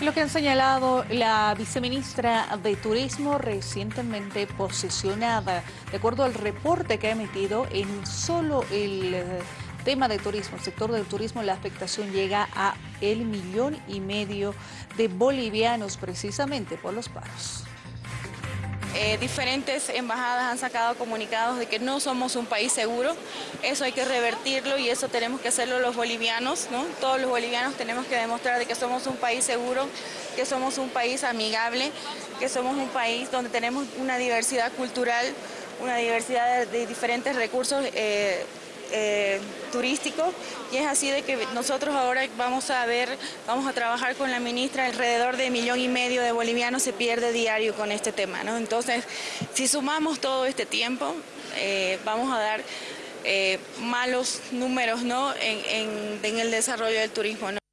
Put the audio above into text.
Lo que han señalado la viceministra de Turismo recientemente posicionada, de acuerdo al reporte que ha emitido, en solo el eh, tema de turismo, el sector del turismo, la afectación llega a el millón y medio de bolivianos precisamente por los paros. Eh, diferentes embajadas han sacado comunicados de que no somos un país seguro. Eso hay que revertirlo y eso tenemos que hacerlo los bolivianos, ¿no? Todos los bolivianos tenemos que demostrar de que somos un país seguro, que somos un país amigable, que somos un país donde tenemos una diversidad cultural, una diversidad de, diferentes recursos eh, eh, turístico y es así de que nosotros ahora vamos a ver, vamos a trabajar con la ministra, alrededor de millón y medio de bolivianos se pierde diario con este tema, ¿no? Entonces, si sumamos todo este tiempo, eh, vamos a dar eh, malos números, ¿no? En, en el desarrollo del turismo, ¿no?